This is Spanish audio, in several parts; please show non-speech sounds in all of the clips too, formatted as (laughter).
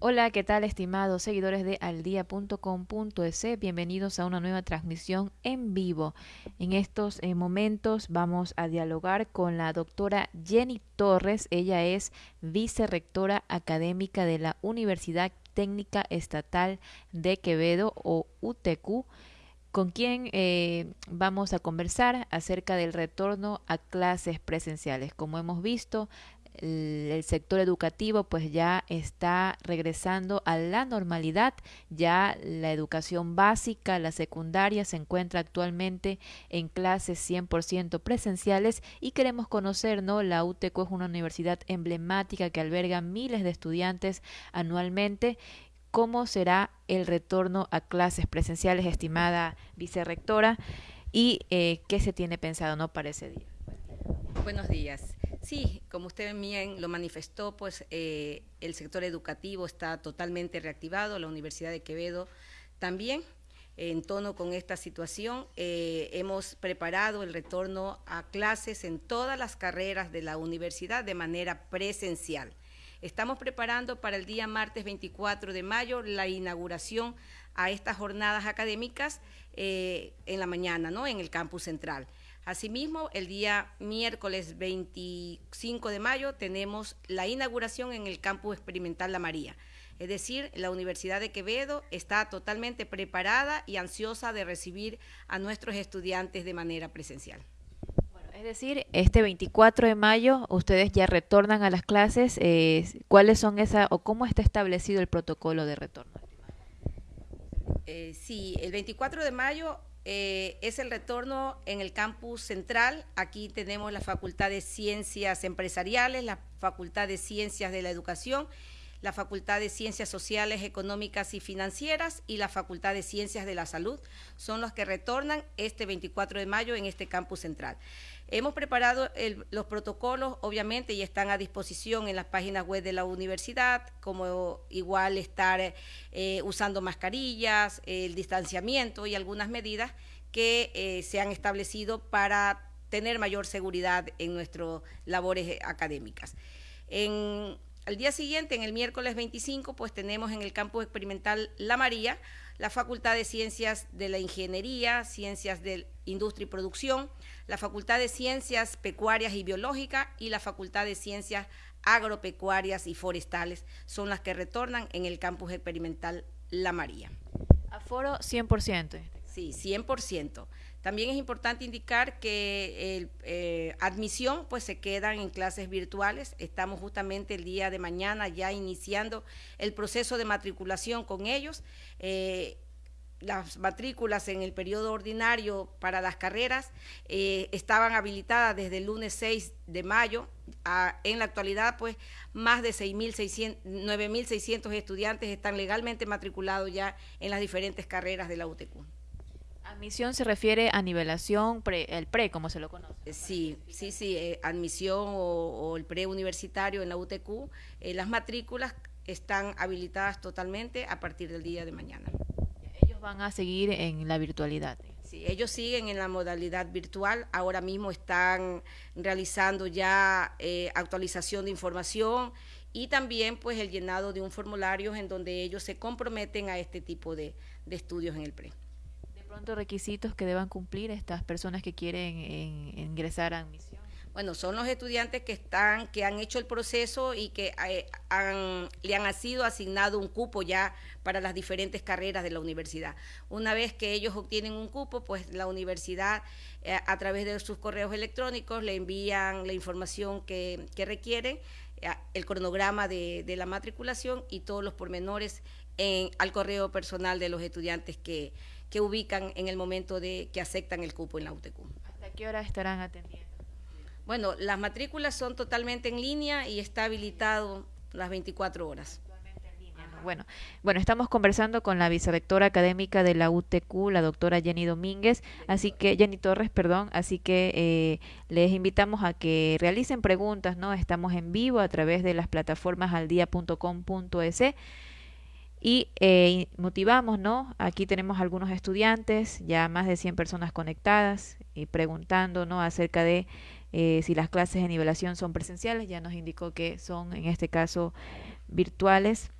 Hola, ¿qué tal estimados seguidores de aldia.com.es? Bienvenidos a una nueva transmisión en vivo. En estos eh, momentos vamos a dialogar con la doctora Jenny Torres. Ella es vicerrectora académica de la Universidad Técnica Estatal de Quevedo o UTQ con quien eh, vamos a conversar acerca del retorno a clases presenciales. Como hemos visto, el, sector educativo pues ya está regresando a la normalidad, ya la educación básica, la secundaria se encuentra actualmente en clases 100% presenciales y queremos conocer, ¿no? La UTECO es una universidad emblemática que alberga miles de estudiantes anualmente cómo será el retorno a clases presenciales, estimada vicerrectora, y eh, qué se tiene pensado ¿no? para ese día. Buenos días. Sí, como usted bien lo manifestó, pues eh, el sector educativo está totalmente reactivado, la Universidad de Quevedo también. En tono con esta situación, eh, hemos preparado el retorno a clases en todas las carreras de la universidad de manera presencial. Estamos preparando para el día martes 24 de mayo la inauguración a estas jornadas académicas eh, en la mañana, ¿no? En el campus central. Asimismo, el día miércoles 25 de mayo tenemos la inauguración en el campus experimental La María. Es decir, la Universidad de Quevedo está totalmente preparada y ansiosa de recibir a nuestros estudiantes de manera presencial. es decir, este 24 de mayo ustedes ya retornan a las clases. Eh, ¿Cuáles son esas o cómo está establecido el protocolo de retorno? Eh, sí, el 24 de mayo eh, es el retorno en el campus central. Aquí tenemos la Facultad de Ciencias Empresariales, la Facultad de Ciencias de la Educación, la Facultad de Ciencias Sociales, Económicas y Financieras y la Facultad de Ciencias de la Salud. Son los que retornan este 24 de mayo en este campus central. Hemos preparado los protocolos, obviamente, y están a disposición en las páginas web de la universidad, como igual estar eh, usando mascarillas, el distanciamiento y algunas medidas que eh, se han establecido para tener mayor seguridad en nuestras labores académicas. En, el día siguiente, en el miércoles 25, pues tenemos en el campus experimental La María la Facultad de Ciencias de la Ingeniería, Ciencias de Industria y Producción, la Facultad de Ciencias Pecuarias y Biológicas y la Facultad de Ciencias Agropecuarias y Forestales son las que retornan en el campus experimental La María. Aforo 100%. Sí, 100%. También es importante indicar que el, eh, admisión pues se quedan en clases virtuales. Estamos justamente el día de mañana ya iniciando el proceso de matriculación con ellos. Eh, las matrículas en el periodo ordinario para las carreras eh, estaban habilitadas desde el lunes 6 de mayo. en la actualidad, pues, más de 9.600 estudiantes están legalmente matriculados ya en las diferentes carreras de la UTQ. Admisión se refiere a nivelación, el pre, como se lo conoce. Eh, sí, sí, sí, eh, admisión o, el pre universitario en la UTQ. Eh, las matrículas están habilitadas totalmente a partir del día de mañana. Ellos van a seguir en la virtualidad. Sí, ellos siguen en la modalidad virtual. Ahora mismo están realizando ya actualización de información y también pues el llenado de un formulario en donde ellos se comprometen a este tipo de estudios en el pre pronto requisitos que deban cumplir estas personas que quieren ingresar a admisión? Bueno, son los estudiantes que están, que han hecho el proceso y que eh, le han sido asignado un cupo ya para las diferentes carreras de la universidad. Una vez que ellos obtienen un cupo, pues la universidad eh, a través de sus correos electrónicos le envían la información que, requieren, eh, el cronograma de, la matriculación y todos los pormenores al correo personal de los estudiantes que, que ubican en el momento de que aceptan el cupo en la UTQ. ¿Hasta qué hora estarán atendiendo? Bueno, las matrículas son totalmente en línea y está habilitado las 24 horas. Bueno, bueno, estamos conversando con la vicerectora académica de la UTQ, la doctora Jenny Domínguez, así que Jenny Torres, perdón, así que eh, les invitamos a que realicen preguntas, ¿no? Estamos en vivo a través de las plataformas aldia.com.es y eh, motivamos, ¿no? Aquí tenemos algunos estudiantes, ya más de 100 personas conectadas y preguntando, ¿no? Acerca de eh, si las clases de nivelación son presenciales, ya nos indicó que son en este caso virtuales.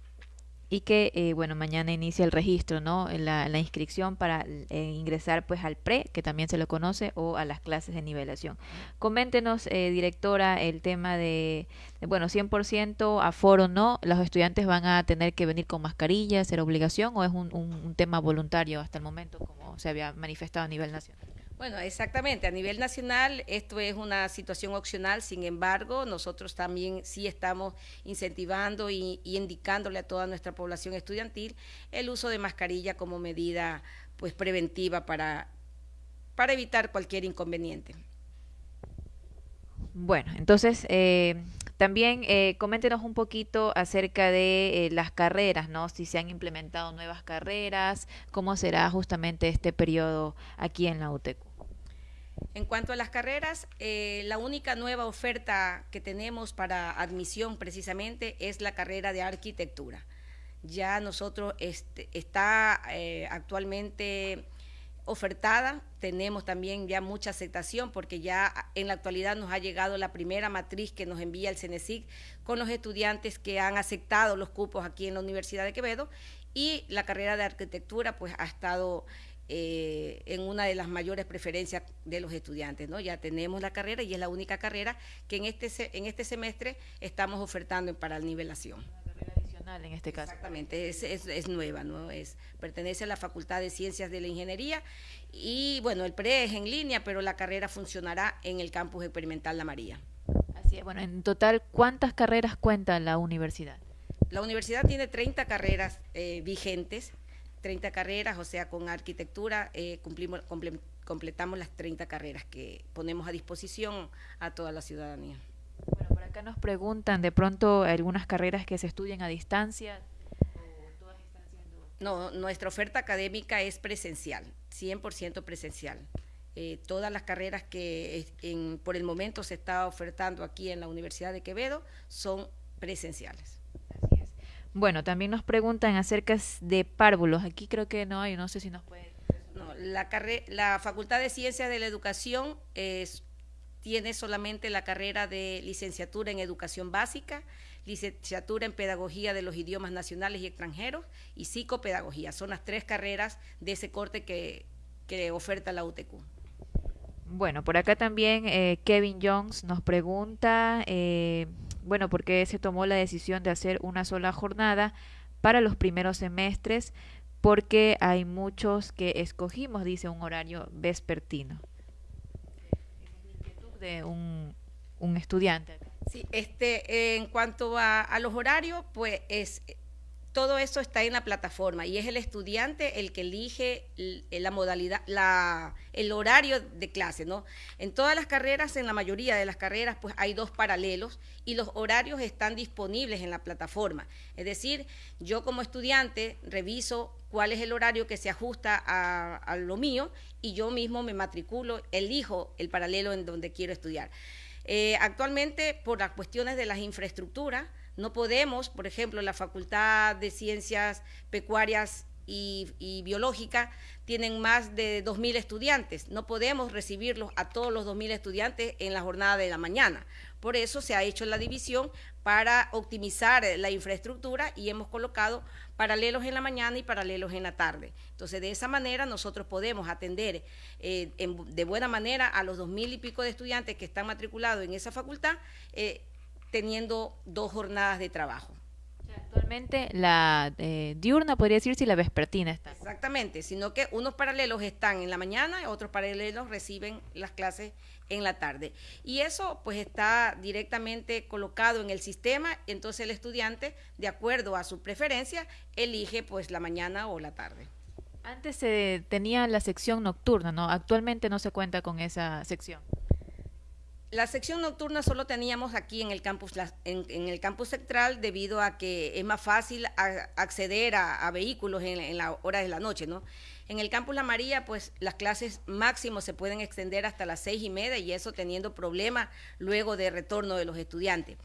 Y que eh, bueno mañana inicia el registro no la, la inscripción para eh, ingresar pues al pre que también se lo conoce o a las clases de nivelación. Coméntenos eh, directora el tema de, bueno 100% aforo no los estudiantes van a tener que venir con mascarilla ser obligación o es un, un tema voluntario hasta el momento como se había manifestado a nivel nacional bueno, exactamente. A nivel nacional esto es una situación opcional, sin embargo, nosotros también sí estamos incentivando y, indicándole a toda nuestra población estudiantil el uso de mascarilla como medida pues preventiva para, para evitar cualquier inconveniente. Bueno, entonces eh, también eh, coméntenos un poquito acerca de eh, las carreras, ¿no? Si se han implementado nuevas carreras, cómo será justamente este periodo aquí en la UTEC. En cuanto a las carreras, eh, la única nueva oferta que tenemos para admisión precisamente es la carrera de arquitectura. Ya nosotros este, está eh, actualmente ofertada, tenemos también ya mucha aceptación porque ya en la actualidad nos ha llegado la primera matriz que nos envía el CENESIC con los estudiantes que han aceptado los cupos aquí en la Universidad de Quevedo y la carrera de arquitectura pues ha estado eh, en una de las mayores preferencias de los estudiantes. ¿no? Ya tenemos la carrera y es la única carrera que en este, en este semestre estamos ofertando para nivelación. En este caso. Exactamente, es, es, es, nueva, ¿no? Es, pertenece a la Facultad de Ciencias de la Ingeniería y bueno, el PRE es en línea, pero la carrera funcionará en el campus experimental La María. Así es, bueno, en total, ¿cuántas carreras cuenta la universidad? La universidad tiene 30 carreras eh, vigentes, 30 carreras, o sea, con arquitectura eh, cumplimos, comple completamos las 30 carreras que ponemos a disposición a toda la ciudadanía. Bueno, por acá nos preguntan de pronto algunas carreras que se estudian a distancia. No, nuestra oferta académica es presencial, 100% presencial. Eh, todas las carreras que en, por el momento se está ofertando aquí en la Universidad de Quevedo son presenciales. Bueno, también nos preguntan acerca de párvulos. Aquí creo que no hay, no sé si nos puede. No, la, la Facultad de Ciencias de la Educación es, tiene solamente la carrera de licenciatura en Educación Básica, licenciatura en Pedagogía de los Idiomas Nacionales y Extranjeros y Psicopedagogía. Son las tres carreras de ese corte que, que oferta la UTQ. Bueno, por acá también eh, Kevin Jones nos pregunta, eh, bueno, ¿por qué se tomó la decisión de hacer una sola jornada para los primeros semestres? Porque hay muchos que escogimos, dice, un horario vespertino. de un, un estudiante. Sí, este, en cuanto a, a los horarios, pues es todo eso está en la plataforma y es el estudiante el que elige la modalidad, la, el horario de clase, ¿no? En todas las carreras, en la mayoría de las carreras, pues hay dos paralelos y los horarios están disponibles en la plataforma. Es decir, yo como estudiante reviso cuál es el horario que se ajusta a, a lo mío y yo mismo me matriculo, elijo el paralelo en donde quiero estudiar. Eh, actualmente, por las cuestiones de las infraestructuras, no podemos, por ejemplo, la Facultad de Ciencias Pecuarias y, Biológica tienen más de 2.000 estudiantes. No podemos recibirlos a todos los 2.000 estudiantes en la jornada de la mañana. Por eso se ha hecho la división para optimizar la infraestructura y hemos colocado paralelos en la mañana y paralelos en la tarde. Entonces, de esa manera nosotros podemos atender eh, de buena manera a los dos mil y pico de estudiantes que están matriculados en esa facultad, eh, teniendo dos jornadas de trabajo. Actualmente la eh, diurna podría decir si la vespertina está. Exactamente, sino que unos paralelos están en la mañana y otros paralelos reciben las clases en la tarde. Y eso pues está directamente colocado en el sistema, entonces el estudiante, de acuerdo a su preferencia, elige pues la mañana o la tarde. Antes se tenía la sección nocturna, ¿no? Actualmente no se cuenta con esa sección. La sección nocturna solo teníamos aquí en el campus, en, el campus central debido a que es más fácil acceder a, vehículos en, en, la hora de la noche, ¿no? En el campus La María, pues las clases máximo se pueden extender hasta las seis y media y eso teniendo problemas luego de retorno de los estudiantes.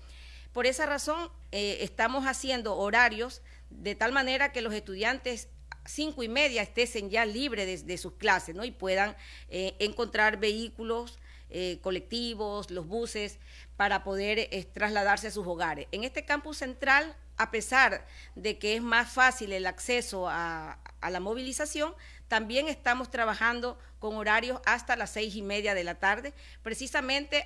Por esa razón, eh, estamos haciendo horarios de tal manera que los estudiantes cinco y media estén ya libres de, de sus clases, ¿no? Y puedan eh, encontrar vehículos eh, colectivos, los buses, para poder eh, trasladarse a sus hogares. En este campus central a pesar de que es más fácil el acceso a, la movilización, también estamos trabajando con horarios hasta las seis y media de la tarde, precisamente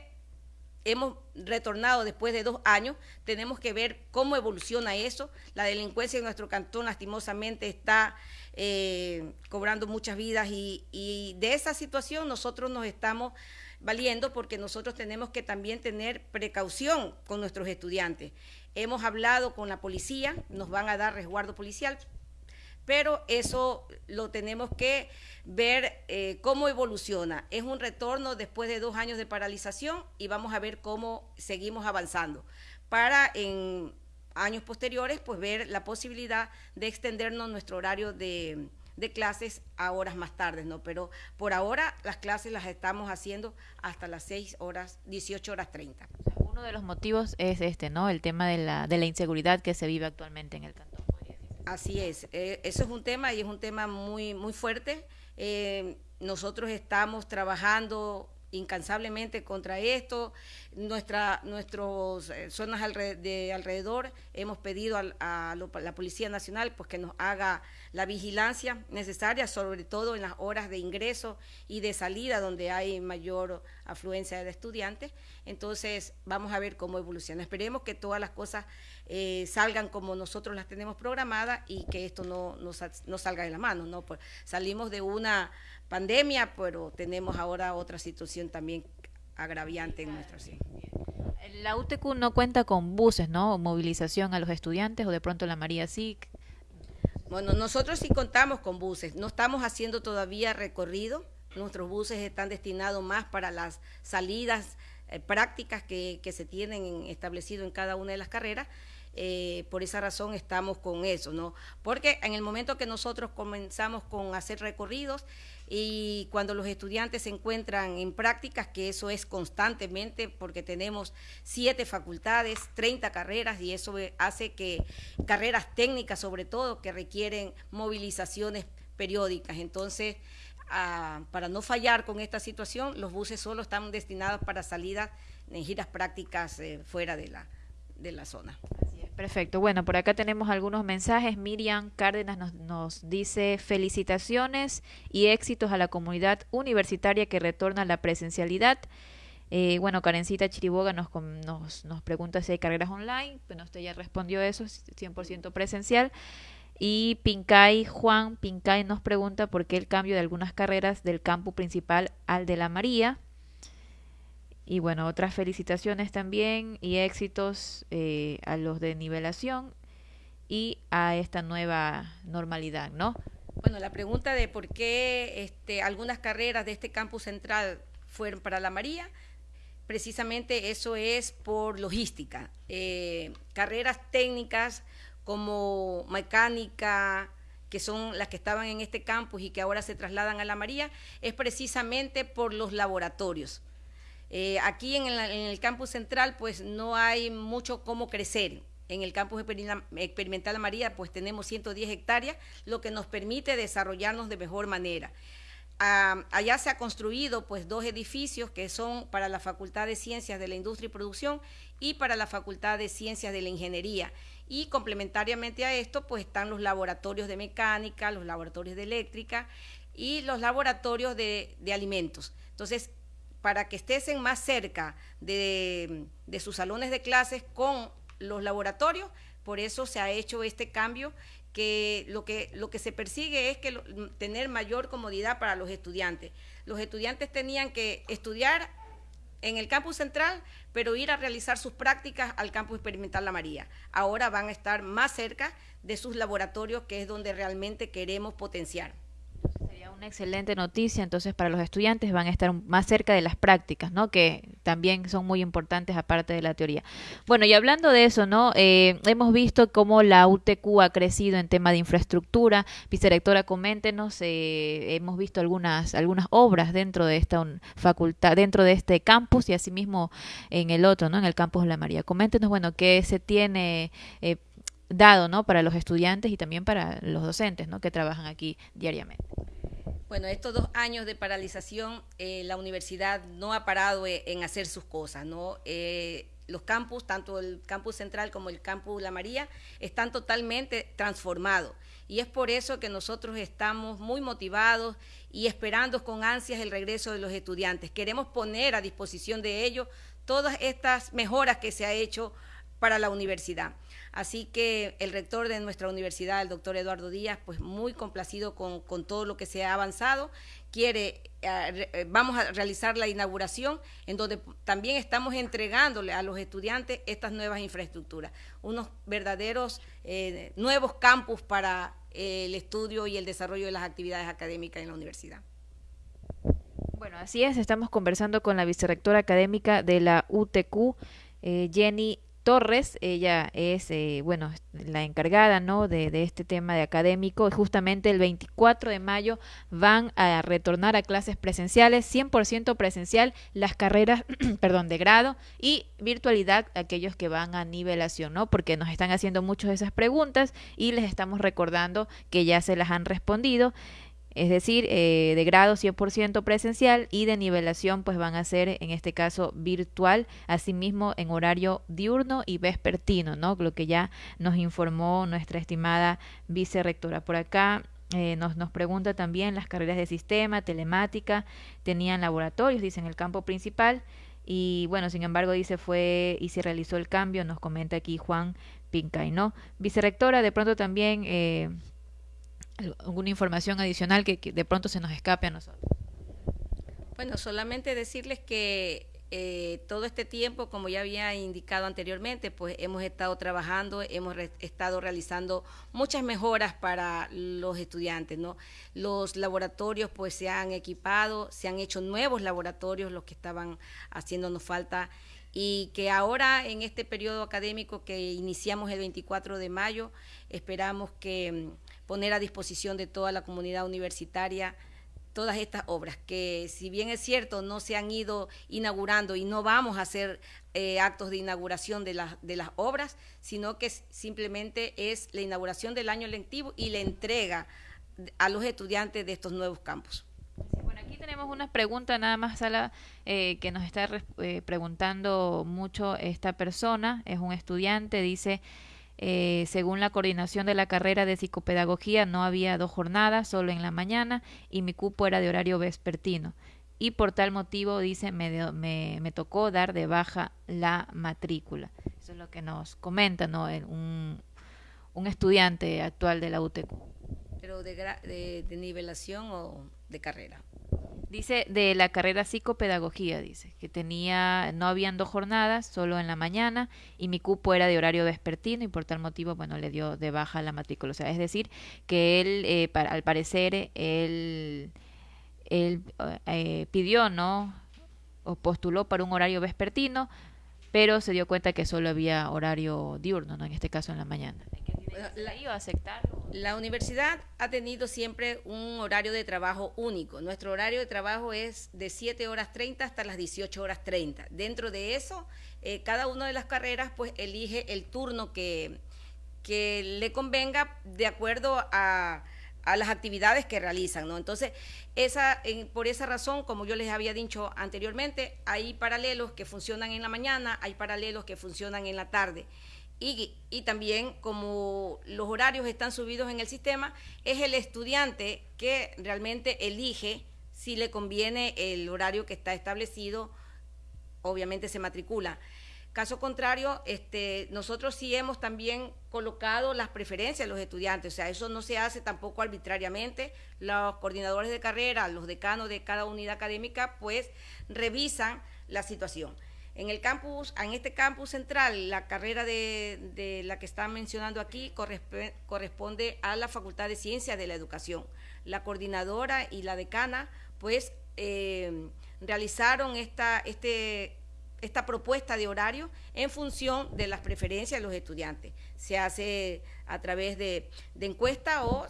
hemos retornado después de dos años, tenemos que ver cómo evoluciona eso. La delincuencia en nuestro cantón lastimosamente está eh, cobrando muchas vidas y, de esa situación nosotros nos estamos valiendo porque nosotros tenemos que también tener precaución con nuestros estudiantes. Hemos hablado con la policía, nos van a dar resguardo policial, pero eso lo tenemos que ver eh, cómo evoluciona. Es un retorno después de dos años de paralización y vamos a ver cómo seguimos avanzando para en años posteriores pues ver la posibilidad de extendernos nuestro horario de, de clases a horas más tardes, ¿no? Pero por ahora las clases las estamos haciendo hasta las 6 horas, 18 horas 30. Uno de los motivos es este, ¿no? El tema de la, de la inseguridad que se vive actualmente en el cantón. Así es, eh, eso es un tema y es un tema muy, muy fuerte. Eh, nosotros estamos trabajando incansablemente contra esto. Nuestra, nuestras eh, zonas de alrededor hemos pedido a, la Policía Nacional pues, que nos haga la vigilancia necesaria, sobre todo en las horas de ingreso y de salida, donde hay mayor afluencia de estudiantes. Entonces, vamos a ver cómo evoluciona. Esperemos que todas las cosas eh, salgan como nosotros las tenemos programadas y que esto no, no, salga de la mano. ¿no? Pues, salimos de una pandemia, pero tenemos ahora otra situación también agraviante en nuestra ciudad. La UTQ no cuenta con buses, ¿no? Movilización a los estudiantes o de pronto la María sí. Bueno, nosotros sí contamos con buses. No estamos haciendo todavía recorrido. Nuestros buses están destinados más para las salidas eh, prácticas que, que se tienen establecido en cada una de las carreras eh, por esa razón estamos con eso, ¿no? Porque en el momento que nosotros comenzamos con hacer recorridos y cuando los estudiantes se encuentran en prácticas, que eso es constantemente porque tenemos siete facultades, 30 carreras y eso hace que carreras técnicas sobre todo que requieren movilizaciones periódicas. Entonces, ah, para no fallar con esta situación, los buses solo están destinados para salidas en giras prácticas eh, fuera de la, de la zona. Perfecto. Bueno, por acá tenemos algunos mensajes. Miriam Cárdenas nos, nos, dice felicitaciones y éxitos a la comunidad universitaria que retorna a la presencialidad. Eh, bueno, Karencita Chiriboga nos, nos, nos, pregunta si hay carreras online. Bueno, usted ya respondió eso, 100% presencial. Y Pincay, Juan Pincay nos pregunta por qué el cambio de algunas carreras del campus principal al de la María. Y bueno, otras felicitaciones también y éxitos eh, a los de nivelación y a esta nueva normalidad, ¿no? Bueno, la pregunta de por qué este, algunas carreras de este campus central fueron para la María, precisamente eso es por logística. Eh, carreras técnicas como mecánica, que son las que estaban en este campus y que ahora se trasladan a la María, es precisamente por los laboratorios. Eh, aquí en el, campus central pues no hay mucho cómo crecer. En el campus experimental María pues tenemos 110 hectáreas, lo que nos permite desarrollarnos de mejor manera. Allá se ha construido pues dos edificios que son para la Facultad de Ciencias de la Industria y Producción y para la Facultad de Ciencias de la Ingeniería. Y complementariamente a esto pues están los laboratorios de mecánica, los laboratorios de eléctrica y los laboratorios de, de alimentos. Entonces, para que estén más cerca de, sus salones de clases con los laboratorios, por eso se ha hecho este cambio que lo que, lo que se persigue es que tener mayor comodidad para los estudiantes. Los estudiantes tenían que estudiar en el campus central, pero ir a realizar sus prácticas al campus experimental La María. Ahora van a estar más cerca de sus laboratorios, que es donde realmente queremos potenciar una excelente noticia, entonces para los estudiantes van a estar más cerca de las prácticas, ¿no? Que también son muy importantes aparte de la teoría. Bueno, y hablando de eso, ¿no? Eh, hemos visto cómo la UTQ ha crecido en tema de infraestructura. Vicerectora, coméntenos, eh, hemos visto algunas, algunas obras dentro de esta facultad, dentro de este campus y asimismo en el otro, ¿no? En el campus de la María. Coméntenos, bueno, qué se tiene eh, dado, ¿no? Para los estudiantes y también para los docentes, ¿no? Que trabajan aquí diariamente. Bueno, estos dos años de paralización, eh, la universidad no ha parado eh, en hacer sus cosas, ¿no? Eh, los campus, tanto el campus central como el campus La María, están totalmente transformados. Y es por eso que nosotros estamos muy motivados y esperando con ansias el regreso de los estudiantes. Queremos poner a disposición de ellos todas estas mejoras que se ha hecho para la universidad. Así que el rector de nuestra universidad, el doctor Eduardo Díaz, pues muy complacido con, todo lo que se ha avanzado, quiere, eh, eh, vamos a realizar la inauguración en donde también estamos entregándole a los estudiantes estas nuevas infraestructuras, unos verdaderos eh, nuevos campus para el estudio y el desarrollo de las actividades académicas en la universidad. Bueno, así es, estamos conversando con la vicerrectora académica de la UTQ, Jenny Torres, ella es, eh, bueno, la encargada, ¿no? De, este tema de académico. Justamente el 24 de mayo van a retornar a clases presenciales, 100% presencial, las carreras, (clears throat) perdón, de grado y virtualidad, aquellos que van a nivelación, ¿no? Porque nos están haciendo muchas de esas preguntas y les estamos recordando que ya se las han respondido es decir, eh, de grado 100% presencial y de nivelación pues van a ser en este caso virtual, asimismo en horario diurno y vespertino, ¿no? Lo que ya nos informó nuestra estimada vicerrectora. Por acá eh, nos, pregunta también las carreras de sistema, telemática, tenían laboratorios, dice, en el campo principal. Y bueno, sin embargo, dice fue y se realizó el cambio, nos comenta aquí Juan Pincay, ¿no? Vicerrectora, de pronto también eh, alguna información adicional que, de pronto se nos escape a nosotros. Bueno, solamente decirles que eh, todo este tiempo, como ya había indicado anteriormente, pues hemos estado trabajando, hemos estado realizando muchas mejoras para los estudiantes, ¿no? Los laboratorios pues se han equipado, se han hecho nuevos laboratorios, los que estaban haciéndonos falta y que ahora en este periodo académico que iniciamos el 24 de mayo, esperamos que poner a disposición de toda la comunidad universitaria todas estas obras, que si bien es cierto, no se han ido inaugurando y no vamos a hacer eh, actos de inauguración de, las de las obras, sino que simplemente es la inauguración del año lectivo y la entrega a los estudiantes de estos nuevos campos. bueno, aquí tenemos una pregunta nada más, Sala, eh, que nos está eh, preguntando mucho esta persona, es un estudiante, dice... Eh, según la coordinación de la carrera de psicopedagogía, no había dos jornadas, solo en la mañana, y mi cupo era de horario vespertino. Y por tal motivo, dice, me, me, tocó dar de baja la matrícula. Eso es lo que nos comenta ¿no? un, un estudiante actual de la UTQ. ¿Pero de, de nivelación o de carrera? Dice de la carrera psicopedagogía, dice, que tenía, no habían dos jornadas, solo en la mañana, y mi cupo era de horario vespertino, y por tal motivo, bueno, le dio de baja la matrícula. O sea, es decir, que él, eh, al parecer, él, él eh, pidió, ¿no? O postuló para un horario vespertino, pero se dio cuenta que solo había horario diurno, ¿no? En este caso en la mañana la, iba a aceptar. La universidad ha tenido siempre un horario de trabajo único. Nuestro horario de trabajo es de 7 horas 30 hasta las 18 horas 30. Dentro de eso, eh, cada una de las carreras pues elige el turno que, que le convenga de acuerdo a, a las actividades que realizan, ¿no? Entonces, esa, por esa razón, como yo les había dicho anteriormente, hay paralelos que funcionan en la mañana, hay paralelos que funcionan en la tarde. Y, también como los horarios están subidos en el sistema, es el estudiante que realmente elige si le conviene el horario que está establecido, obviamente se matricula. Caso contrario, este, nosotros sí hemos también colocado las preferencias de los estudiantes, o sea, eso no se hace tampoco arbitrariamente. Los coordinadores de carrera, los decanos de cada unidad académica, pues revisan la situación. En el campus, en este campus central, la carrera de, la que están mencionando aquí corresponde a la Facultad de Ciencias de la Educación. La coordinadora y la decana, pues, eh, realizaron esta, este, esta propuesta de horario en función de las preferencias de los estudiantes. Se hace a través de, de encuesta o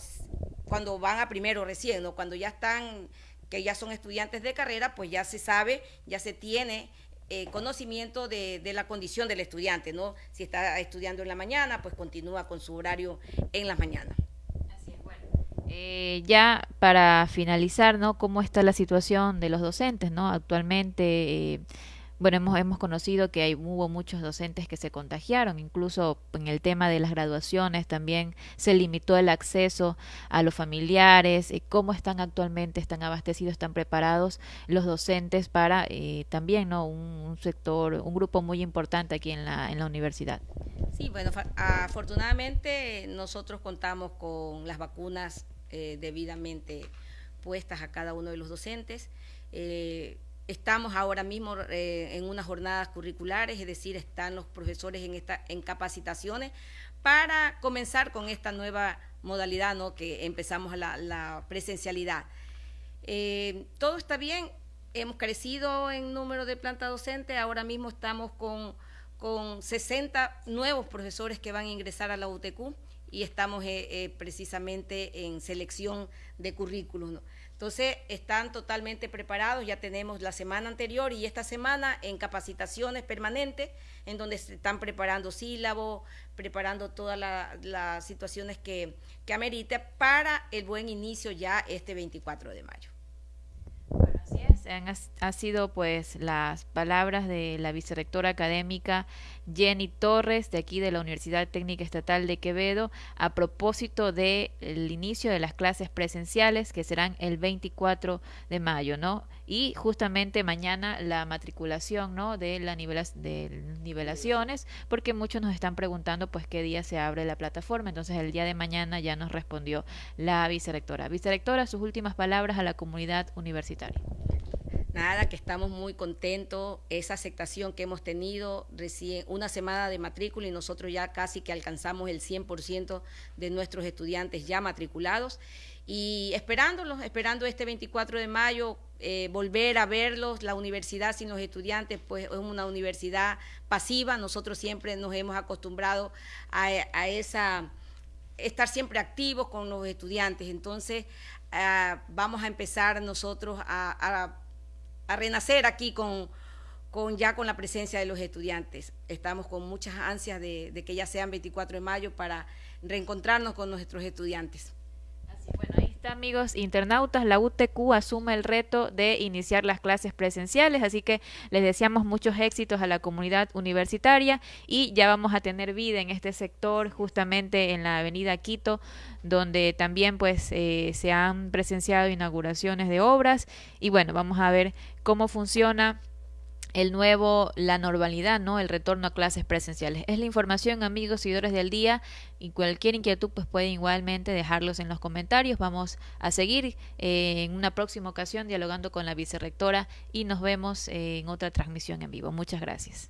cuando van a primero recién, ¿no? cuando ya están, que ya son estudiantes de carrera, pues ya se sabe, ya se tiene eh, conocimiento de, la condición del estudiante, ¿no? Si está estudiando en la mañana, pues continúa con su horario en las mañanas. Eh, ya para finalizar, ¿no? ¿Cómo está la situación de los docentes, ¿no? Actualmente, eh, bueno, hemos, hemos conocido que hay, hubo muchos docentes que se contagiaron, incluso en el tema de las graduaciones también se limitó el acceso a los familiares. Eh, ¿Cómo están actualmente? ¿Están abastecidos? ¿Están preparados los docentes para eh, también no un, sector, un grupo muy importante aquí en la, en la universidad? Sí, bueno, afortunadamente nosotros contamos con las vacunas eh, debidamente puestas a cada uno de los docentes. Eh, Estamos ahora mismo eh, en unas jornadas curriculares, es decir, están los profesores en, esta, en capacitaciones para comenzar con esta nueva modalidad, ¿no? que empezamos la, la presencialidad. Eh, todo está bien, hemos crecido en número de planta docente, ahora mismo estamos con, con 60 nuevos profesores que van a ingresar a la UTQ y estamos eh, precisamente en selección de currículum. Entonces, están totalmente preparados, ya tenemos la semana anterior y esta semana en capacitaciones permanentes, en donde se están preparando sílabos, preparando todas las situaciones que, que amerite para el buen inicio ya este 24 de mayo. así es, han, ha sido pues las palabras de la vicerrectora académica Jenny Torres, de aquí de la Universidad Técnica Estatal de Quevedo, a propósito del inicio de las clases presenciales que serán el 24 de mayo, ¿no? Y justamente mañana la matriculación, ¿no? De la de nivelaciones, porque muchos nos están preguntando, pues, qué día se abre la plataforma. Entonces, el día de mañana ya nos respondió la vicerectora. Vicerectora, sus últimas palabras a la comunidad universitaria. Nada, que estamos muy contentos, esa aceptación que hemos tenido recién una semana de matrícula y nosotros ya casi que alcanzamos el 100% de nuestros estudiantes ya matriculados. Y esperándolos, esperando este 24 de mayo eh, volver a verlos, la universidad sin los estudiantes pues es una universidad pasiva, nosotros siempre nos hemos acostumbrado a, esa estar siempre activos con los estudiantes, entonces ah, vamos a empezar nosotros a a renacer aquí con, con ya con la presencia de los estudiantes. Estamos con muchas ansias de, que ya sean 24 de mayo para reencontrarnos con nuestros estudiantes. Amigos internautas. La UTQ asume el reto de iniciar las clases presenciales, así que les deseamos muchos éxitos a la comunidad universitaria y ya vamos a tener vida en este sector, justamente en la avenida Quito, donde también pues eh, se han presenciado inauguraciones de obras y bueno, vamos a ver cómo funciona el nuevo, la normalidad, ¿no? El retorno a clases presenciales. Es la información, amigos, seguidores del día, y cualquier inquietud, pues pueden igualmente dejarlos en los comentarios. Vamos a seguir eh, en una próxima ocasión dialogando con la vicerrectora y nos vemos en otra transmisión en vivo. Muchas gracias.